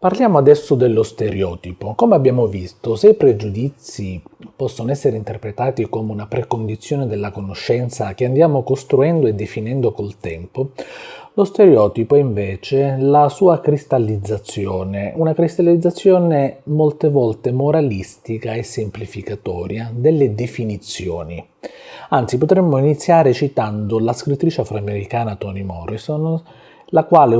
Parliamo adesso dello stereotipo. Come abbiamo visto, se i pregiudizi possono essere interpretati come una precondizione della conoscenza che andiamo costruendo e definendo col tempo, lo stereotipo è invece la sua cristallizzazione, una cristallizzazione molte volte moralistica e semplificatoria delle definizioni. Anzi, potremmo iniziare citando la scrittrice afroamericana Toni Morrison, la quale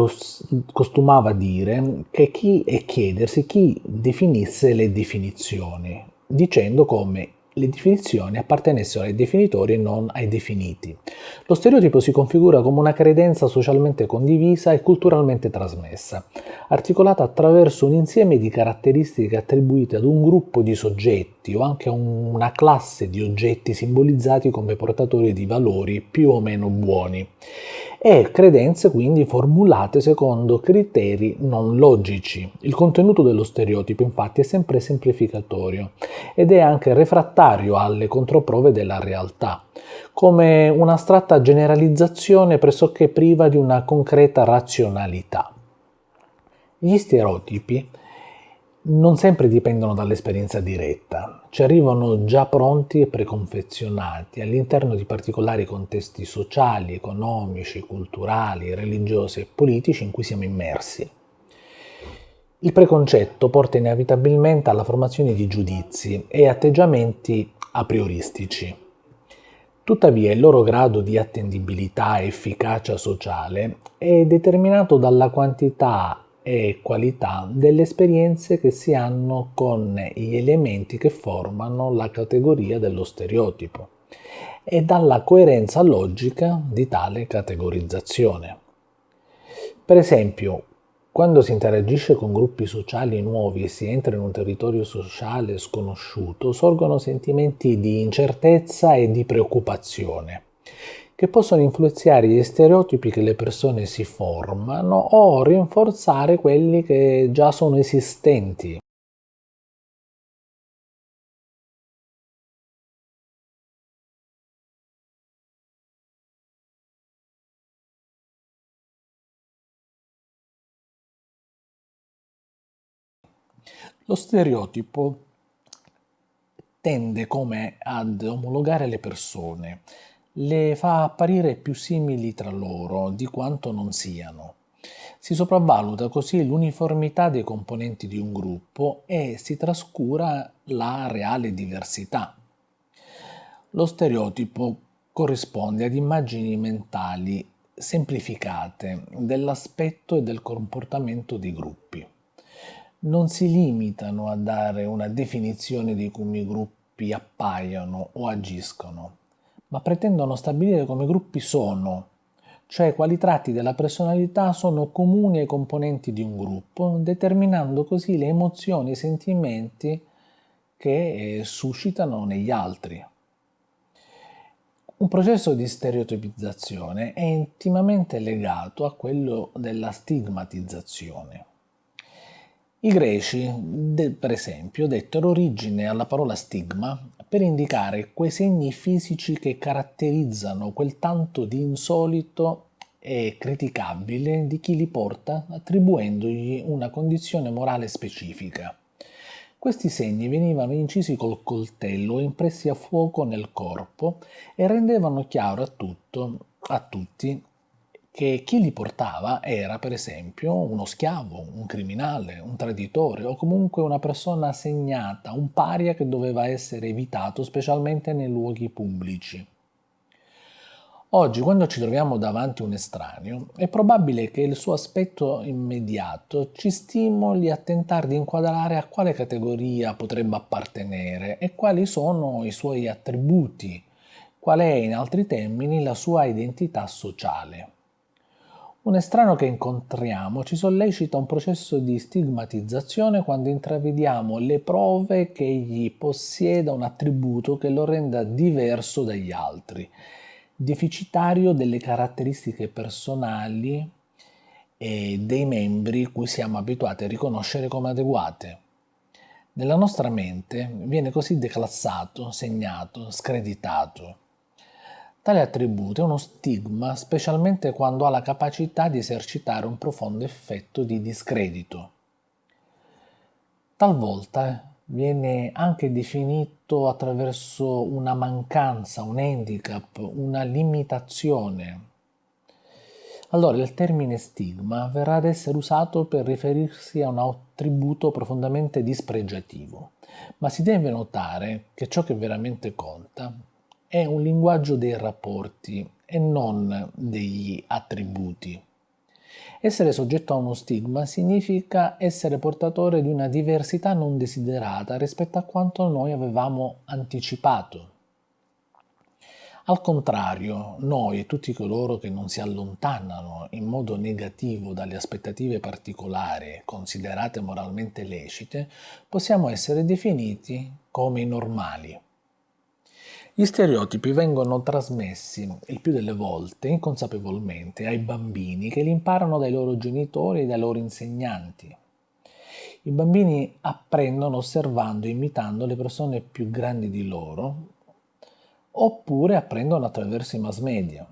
costumava dire che chi, e chiedersi chi definisse le definizioni, dicendo come le definizioni appartenessero ai definitori e non ai definiti. Lo stereotipo si configura come una credenza socialmente condivisa e culturalmente trasmessa, articolata attraverso un insieme di caratteristiche attribuite ad un gruppo di soggetti o anche una classe di oggetti simbolizzati come portatori di valori più o meno buoni e credenze quindi formulate secondo criteri non logici. Il contenuto dello stereotipo infatti è sempre semplificatorio ed è anche refrattario alle controprove della realtà, come un'astratta generalizzazione pressoché priva di una concreta razionalità. Gli stereotipi non sempre dipendono dall'esperienza diretta, ci arrivano già pronti e preconfezionati all'interno di particolari contesti sociali, economici, culturali, religiosi e politici in cui siamo immersi. Il preconcetto porta inevitabilmente alla formazione di giudizi e atteggiamenti a prioristici. Tuttavia il loro grado di attendibilità e efficacia sociale è determinato dalla quantità e qualità delle esperienze che si hanno con gli elementi che formano la categoria dello stereotipo e dalla coerenza logica di tale categorizzazione. Per esempio, quando si interagisce con gruppi sociali nuovi e si entra in un territorio sociale sconosciuto, sorgono sentimenti di incertezza e di preoccupazione che possono influenzare gli stereotipi che le persone si formano o rinforzare quelli che già sono esistenti. Lo stereotipo tende come ad omologare le persone, le fa apparire più simili tra loro di quanto non siano. Si sopravvaluta così l'uniformità dei componenti di un gruppo e si trascura la reale diversità. Lo stereotipo corrisponde ad immagini mentali semplificate dell'aspetto e del comportamento dei gruppi. Non si limitano a dare una definizione di come i gruppi appaiono o agiscono, ma pretendono stabilire come gruppi sono, cioè quali tratti della personalità sono comuni ai componenti di un gruppo, determinando così le emozioni e i sentimenti che eh, suscitano negli altri. Un processo di stereotipizzazione è intimamente legato a quello della stigmatizzazione. I greci, per esempio, dettero origine alla parola stigma per indicare quei segni fisici che caratterizzano quel tanto di insolito e criticabile di chi li porta attribuendogli una condizione morale specifica. Questi segni venivano incisi col coltello e impressi a fuoco nel corpo e rendevano chiaro a, tutto, a tutti che chi li portava era per esempio uno schiavo, un criminale, un traditore o comunque una persona segnata, un paria che doveva essere evitato specialmente nei luoghi pubblici. Oggi, quando ci troviamo davanti a un estraneo, è probabile che il suo aspetto immediato ci stimoli a tentare di inquadrare a quale categoria potrebbe appartenere e quali sono i suoi attributi, qual è in altri termini la sua identità sociale. Un estraneo che incontriamo ci sollecita un processo di stigmatizzazione quando intravediamo le prove che egli possieda un attributo che lo renda diverso dagli altri, deficitario delle caratteristiche personali e dei membri cui siamo abituati a riconoscere come adeguate. Nella nostra mente viene così declassato, segnato, screditato. Tale attributo è uno stigma specialmente quando ha la capacità di esercitare un profondo effetto di discredito. Talvolta viene anche definito attraverso una mancanza, un handicap, una limitazione. Allora il termine stigma verrà ad essere usato per riferirsi a un attributo profondamente dispregiativo, ma si deve notare che ciò che veramente conta è un linguaggio dei rapporti e non degli attributi. Essere soggetto a uno stigma significa essere portatore di una diversità non desiderata rispetto a quanto noi avevamo anticipato. Al contrario, noi e tutti coloro che non si allontanano in modo negativo dalle aspettative particolari considerate moralmente lecite, possiamo essere definiti come normali. Gli stereotipi vengono trasmessi il più delle volte inconsapevolmente ai bambini che li imparano dai loro genitori e dai loro insegnanti. I bambini apprendono osservando e imitando le persone più grandi di loro oppure apprendono attraverso i mass media.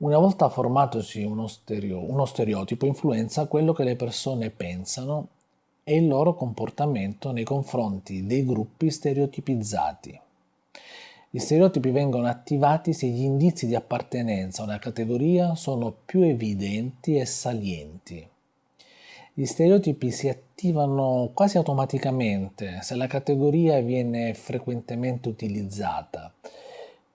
Una volta formatosi uno, stereo, uno stereotipo influenza quello che le persone pensano e il loro comportamento nei confronti dei gruppi stereotipizzati. Gli stereotipi vengono attivati se gli indizi di appartenenza a una categoria sono più evidenti e salienti. Gli stereotipi si attivano quasi automaticamente se la categoria viene frequentemente utilizzata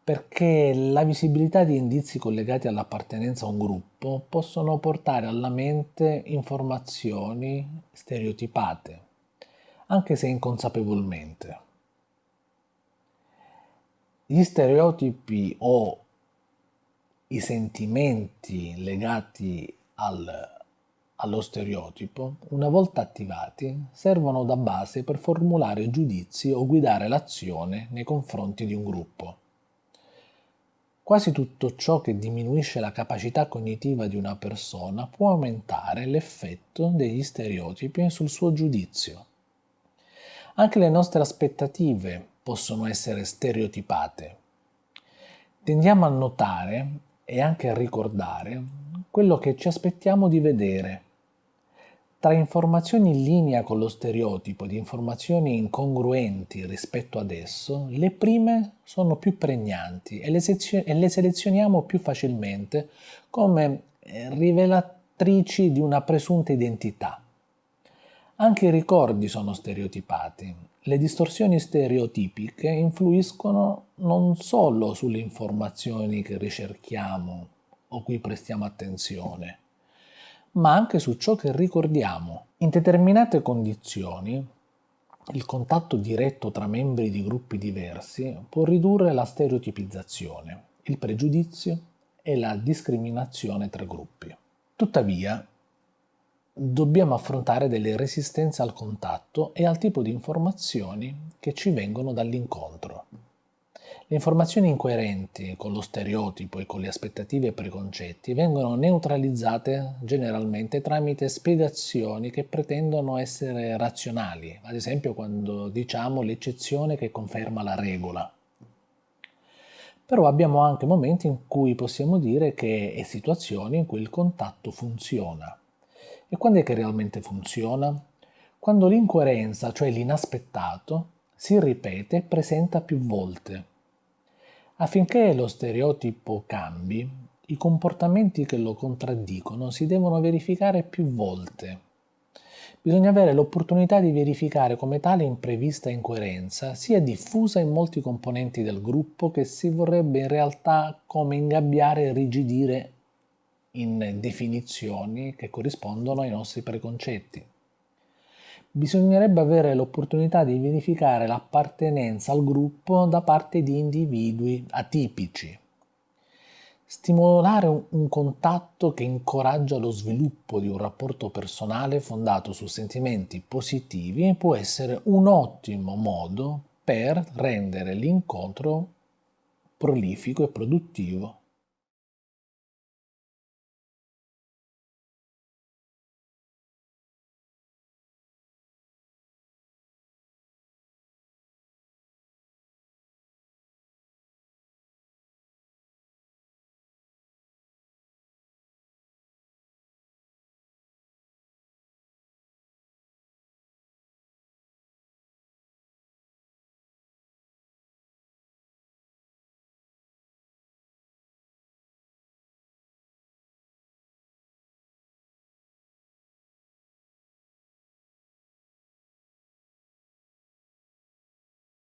perché la visibilità di indizi collegati all'appartenenza a un gruppo possono portare alla mente informazioni stereotipate, anche se inconsapevolmente. Gli stereotipi o i sentimenti legati al, allo stereotipo, una volta attivati, servono da base per formulare giudizi o guidare l'azione nei confronti di un gruppo. Quasi tutto ciò che diminuisce la capacità cognitiva di una persona può aumentare l'effetto degli stereotipi sul suo giudizio. Anche le nostre aspettative possono essere stereotipate. Tendiamo a notare e anche a ricordare quello che ci aspettiamo di vedere tra informazioni in linea con lo stereotipo di informazioni incongruenti rispetto ad esso, le prime sono più pregnanti e le, e le selezioniamo più facilmente come eh, rivelatrici di una presunta identità. Anche i ricordi sono stereotipati. Le distorsioni stereotipiche influiscono non solo sulle informazioni che ricerchiamo o cui prestiamo attenzione, ma anche su ciò che ricordiamo. In determinate condizioni, il contatto diretto tra membri di gruppi diversi può ridurre la stereotipizzazione, il pregiudizio e la discriminazione tra gruppi. Tuttavia, dobbiamo affrontare delle resistenze al contatto e al tipo di informazioni che ci vengono dall'incontro. Le informazioni incoerenti con lo stereotipo e con le aspettative e preconcetti vengono neutralizzate generalmente tramite spiegazioni che pretendono essere razionali, ad esempio quando diciamo l'eccezione che conferma la regola. Però abbiamo anche momenti in cui possiamo dire che e situazioni in cui il contatto funziona. E quando è che realmente funziona? Quando l'incoerenza, cioè l'inaspettato, si ripete e presenta più volte Affinché lo stereotipo cambi, i comportamenti che lo contraddicono si devono verificare più volte. Bisogna avere l'opportunità di verificare come tale imprevista incoerenza sia diffusa in molti componenti del gruppo che si vorrebbe in realtà come ingabbiare e rigidire in definizioni che corrispondono ai nostri preconcetti bisognerebbe avere l'opportunità di verificare l'appartenenza al gruppo da parte di individui atipici. Stimolare un contatto che incoraggia lo sviluppo di un rapporto personale fondato su sentimenti positivi può essere un ottimo modo per rendere l'incontro prolifico e produttivo